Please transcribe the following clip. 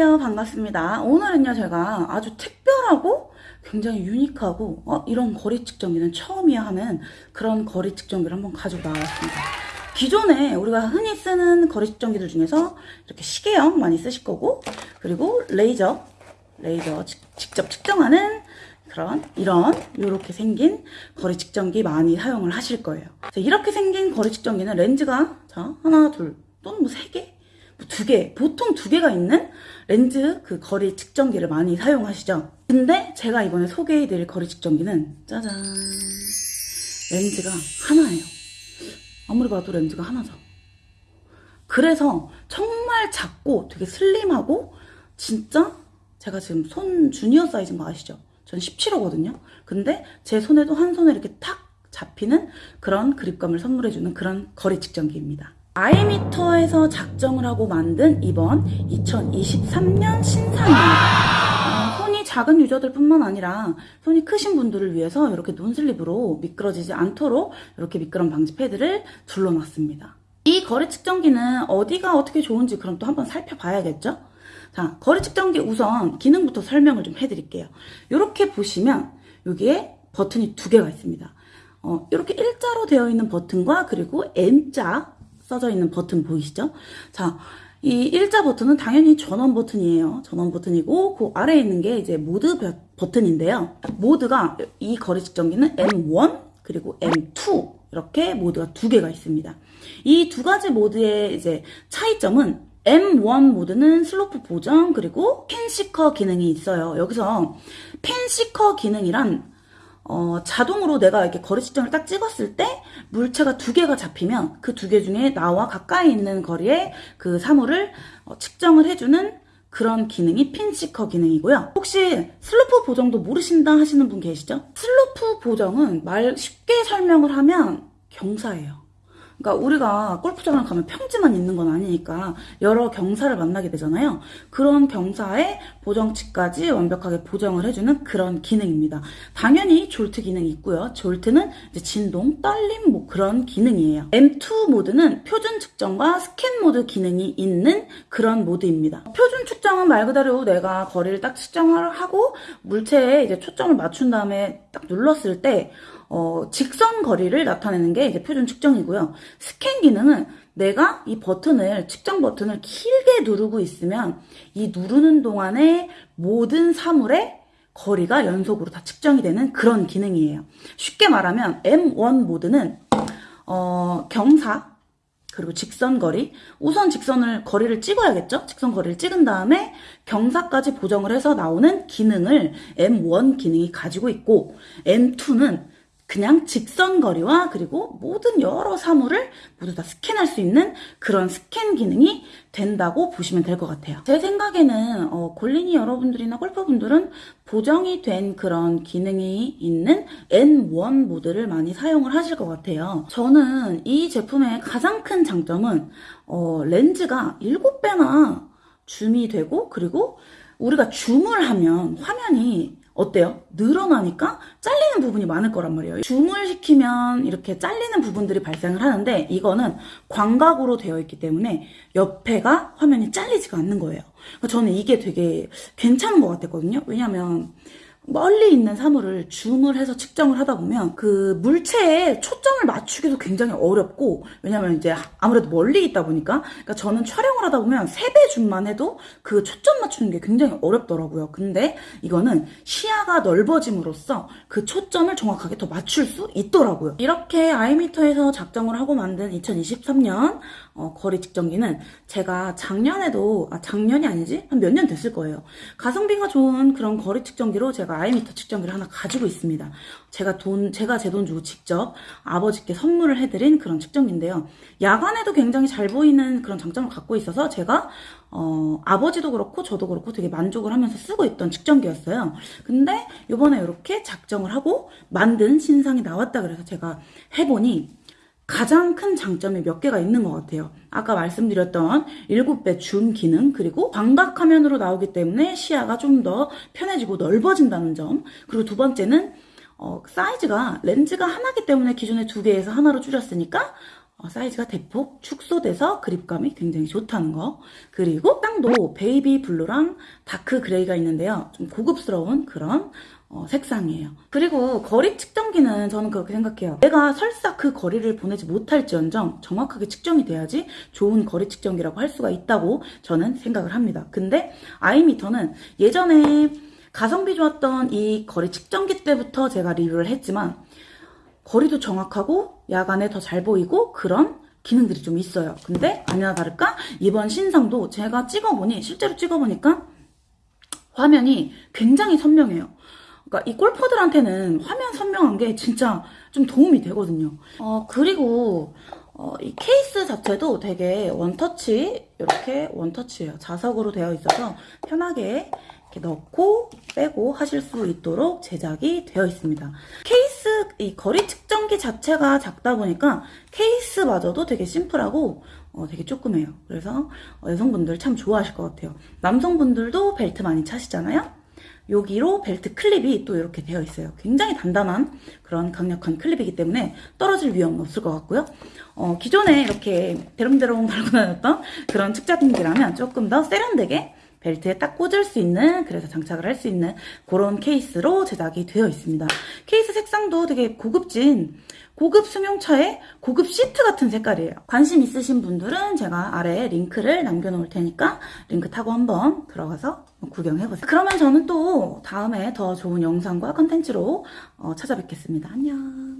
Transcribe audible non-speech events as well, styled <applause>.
안녕하세요. 반갑습니다. 오늘은요 제가 아주 특별하고 굉장히 유니크하고 어, 이런 거리 측정기는 처음이야 하는 그런 거리 측정기를 한번 가지고 나왔습니다. 기존에 우리가 흔히 쓰는 거리 측정기들 중에서 이렇게 시계형 많이 쓰실 거고 그리고 레이저 레이저 직접 측정하는 그런 이런 이렇게 생긴 거리 측정기 많이 사용을 하실 거예요. 이렇게 생긴 거리 측정기는 렌즈가 자 하나 둘 또는 뭐 세 개 두 개, 보통 두 개가 있는 렌즈 그 거리 측정기를 많이 사용하시죠. 근데 제가 이번에 소개해드릴 거리 측정기는 짜잔 렌즈가 하나예요. 아무리 봐도 렌즈가 하나죠. 그래서 정말 작고 되게 슬림하고 진짜 제가 지금 손 주니어 사이즈인 거 아시죠? 전 17호거든요. 근데 제 손에도 한 손에 이렇게 탁 잡히는 그런 그립감을 선물해주는 그런 거리 측정기입니다. 아이미터에서 작정을 하고 만든 이번 2023년 신상입니다. 어, 손이 작은 유저들 뿐만 아니라 손이 크신 분들을 위해서 이렇게 논슬립으로 미끄러지지 않도록 이렇게 미끄럼 방지 패드를 둘러놨습니다. 이 거리 측정기는 어디가 어떻게 좋은지 그럼 또 한번 살펴봐야겠죠? 자, 거리 측정기 우선 기능부터 설명을 좀 해드릴게요. 이렇게 보시면 여기에 버튼이 두 개가 있습니다. 어, 이렇게 일자로 되어 있는 버튼과 그리고 M자 써져 있는 버튼 보이시죠? 자, 이 일자 버튼은 당연히 전원 버튼이에요. 전원 버튼이고 그 아래에 있는 게 이제 모드 버튼인데요. 모드가 이 거리 측정기는 M1 그리고 M2 이렇게 모드가 두 개가 있습니다. 이 두 가지 모드의 이제 차이점은 M1 모드는 슬로프 보정 그리고 pin seeker 기능이 있어요. 여기서 펜시커 기능이란 어, 자동으로 내가 이렇게 거리 측정을 딱 찍었을 때 물체가 두 개가 잡히면 그 두 개 중에 나와 가까이 있는 거리에 그 사물을 어, 측정을 해주는 그런 기능이 핀시커 기능이고요. 혹시 슬로프 보정도 모르신다 하시는 분 계시죠? 슬로프 보정은 말 쉽게 설명을 하면 경사예요. 그러니까 우리가 골프장을 가면 평지만 있는 건 아니니까 여러 경사를 만나게 되잖아요. 그런 경사에 보정치까지 완벽하게 보정을 해주는 그런 기능입니다. 당연히 졸트 기능이 있고요. 졸트는 진동, 떨림 뭐 그런 기능이에요. M2 모드는 표준 측정과 스캔 모드 기능이 있는 그런 모드입니다. 표준 측정은 말 그대로 내가 거리를 딱 측정을 하고 물체에 이제 초점을 맞춘 다음에 딱 눌렀을 때 어, 직선 거리를 나타내는 게 이제 표준 측정이고요. 스캔 기능은 내가 이 버튼을, 측정 버튼을 길게 누르고 있으면 이 누르는 동안에 모든 사물의 거리가 연속으로 다 측정이 되는 그런 기능이에요. 쉽게 말하면 M1 모드는 어, 경사, 그리고 직선 거리 우선 직선을 거리를 찍어야겠죠 직선 거리를 찍은 다음에 경사까지 보정을 해서 나오는 기능을 M1 기능이 가지고 있고 M2는 그냥 직선 거리와 그리고 모든 여러 사물을 모두 다 스캔할 수 있는 그런 스캔 기능이 된다고 보시면 될 것 같아요. 제 생각에는 어, 골린이 여러분들이나 골퍼분들은 보정이 된 그런 기능이 있는 N1 모드를 많이 사용을 하실 것 같아요. 저는 이 제품의 가장 큰 장점은 어, 렌즈가 7배나 줌이 되고 그리고 우리가 줌을 하면 화면이 어때요? 늘어나니까 잘리는 부분이 많을 거란 말이에요. 줌을 시키면 이렇게 잘리는 부분들이 발생을 하는데 이거는 광각으로 되어 있기 때문에 옆에가 화면이 잘리지가 않는 거예요. 그러니까 저는 이게 되게 괜찮은 것 같았거든요. 왜냐면 멀리 있는 사물을 줌을 해서 측정을 하다 보면 그 물체에 초점을 맞추기도 굉장히 어렵고 왜냐면 이제 아무래도 멀리 있다 보니까 그러니까 저는 촬영을 하다 보면 3배 줌만 해도 그 초점 맞추는 게 굉장히 어렵더라고요. 근데 이거는 시야가 넓어짐으로써 그 초점을 정확하게 더 맞출 수 있더라고요. 이렇게 아이미터에서 작정을 하고 만든 2023년 어, 거리 측정기는 제가 작년에도 아 작년이 아니지 한 몇 년 됐을 거예요. 가성비가 좋은 그런 거리 측정기로 제가 아이미터 측정기를 하나 가지고 있습니다. 제가 돈, 제가 제 돈 주고 직접 아버지께 선물을 해드린 그런 측정기인데요. 야간에도 굉장히 잘 보이는 그런 장점을 갖고 있어서 제가 어, 아버지도 그렇고 저도 그렇고 되게 만족을 하면서 쓰고 있던 측정기였어요. 근데 이번에 이렇게 작정을 하고 만든 신상이 나왔다 그래서 제가 해보니 가장 큰 장점이 몇 개가 있는 것 같아요. 아까 말씀드렸던 7배 줌 기능 그리고 광각 화면으로 나오기 때문에 시야가 좀 더 편해지고 넓어진다는 점 그리고 두 번째는 어, 사이즈가 렌즈가 하나기 때문에 기존에 두 개에서 하나로 줄였으니까 어, 사이즈가 대폭 축소돼서 그립감이 굉장히 좋다는 거. 그리고 땅도 baby blue랑 dark gray가 있는데요. 좀 고급스러운 그런 어, 색상이에요. 그리고 거리 측정기는 저는 그렇게 생각해요. 내가 설사 그 거리를 보내지 못할지언정 정확하게 측정이 돼야지 좋은 거리 측정기라고 할 수가 있다고 저는 생각을 합니다. 근데 아이미터는 예전에 가성비 좋았던 이 거리 측정기 때부터 제가 리뷰를 했지만 거리도 정확하고 야간에 더 잘 보이고 그런 기능들이 좀 있어요. 근데 아니나 다를까 이번 신상도 제가 찍어보니 실제로 찍어보니까 화면이 굉장히 선명해요. 그러니까 이 골퍼들한테는 화면 선명한 게 진짜 좀 도움이 되거든요. 어 그리고 어, 이 케이스 자체도 되게 원터치 이렇게 원터치예요. 자석으로 되어 있어서 편하게 이렇게 넣고 빼고 하실 수 있도록 제작이 되어 있습니다. 케이스 이 거리 측정기 자체가 작다 보니까 케이스마저도 되게 심플하고 어, 되게 조그매요. 그래서 어, 여성분들 참 좋아하실 것 같아요. 남성분들도 벨트 많이 차시잖아요. 여기로 벨트 클립이 또 이렇게 되어 있어요. 굉장히 단단한 그런 강력한 클립이기 때문에 떨어질 위험은 없을 것 같고요. 어, 기존에 이렇게 대롱대롱 <laughs> 달고 다녔던 그런 측자등기라면 조금 더 세련되게 벨트에 딱 꽂을 수 있는 그래서 장착을 할 수 있는 그런 케이스로 제작이 되어 있습니다. 케이스 색상도 되게 고급진 고급 승용차의 고급 시트 같은 색깔이에요. 관심 있으신 분들은 제가 아래에 링크를 남겨놓을 테니까 링크 타고 한번 들어가서 구경해보세요. 그러면 저는 또 다음에 더 좋은 영상과 컨텐츠로 어, 찾아뵙겠습니다. 안녕.